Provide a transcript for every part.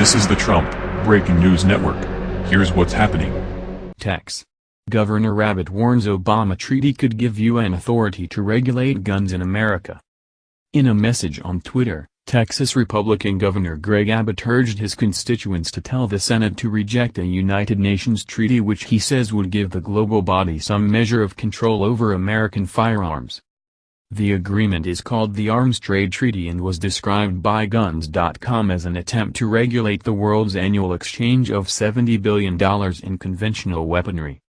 This is the Trump Breaking News Network. Here's what's happening. Tex. Governor Abbott warns Obama treaty could give UN authority to regulate guns in America. In a message on Twitter, Texas Republican Governor Greg Abbott urged his constituents to tell the Senate to reject a United Nations treaty which he says would give the global body some measure of control over American firearms. The agreement is called the Arms Trade Treaty and was described by Guns.com as an attempt to regulate the world's annual exchange of $70 billion in conventional weaponry.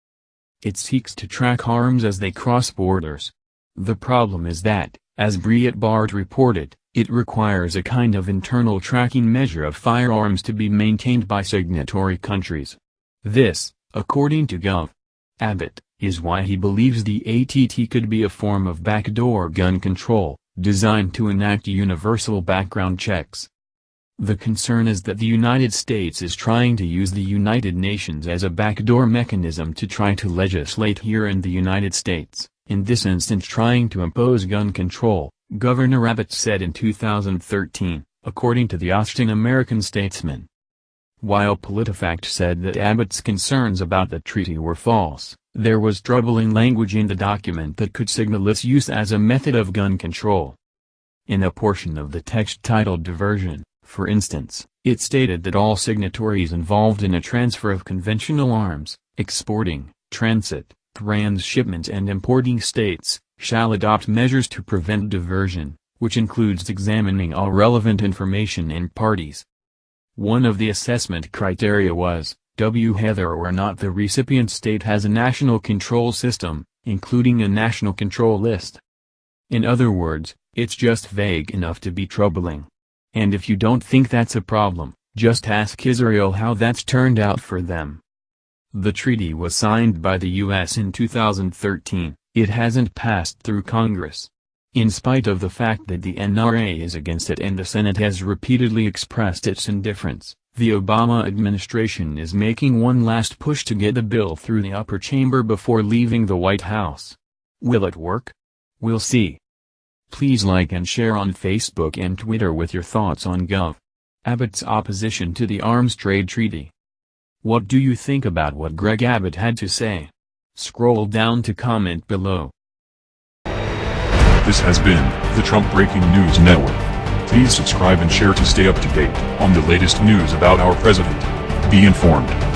It seeks to track arms as they cross borders. The problem is that, as Breitbart reported, it requires a kind of internal tracking measure of firearms to be maintained by signatory countries. This, according to Gov. Abbott, is why he believes the ATT could be a form of backdoor gun control, designed to enact universal background checks. The concern is that the United States is trying to use the United Nations as a backdoor mechanism to try to legislate here in the United States, in this instance trying to impose gun control, Governor Abbott said in 2013, according to the Austin American Statesman. While PolitiFact said that Abbott's concerns about the treaty were false, there was troubling language in the document that could signal its use as a method of gun control. In a portion of the text titled Diversion, for instance, it stated that all signatories involved in a transfer of conventional arms, exporting, transit, transshipment and importing states, shall adopt measures to prevent diversion, which includes examining all relevant information and parties. One of the assessment criteria was, W whether or not the recipient state has a national control system, including a national control list. In other words, it's just vague enough to be troubling. And if you don't think that's a problem, just ask Israel how that's turned out for them. The treaty was signed by the U.S. in 2013, it hasn't passed through Congress. In spite of the fact that the NRA is against it and the Senate has repeatedly expressed its indifference. The Obama administration is making one last push to get the bill through the upper chamber before leaving the White House. Will it work? We'll see. Please like and share on Facebook and Twitter with your thoughts on Gov. Abbott's opposition to the Arms Trade Treaty. What do you think about what Greg Abbott had to say? Scroll down to comment below. This has been the Trump Breaking News Network. Please subscribe and share to stay up to date on the latest news about our president. Be informed.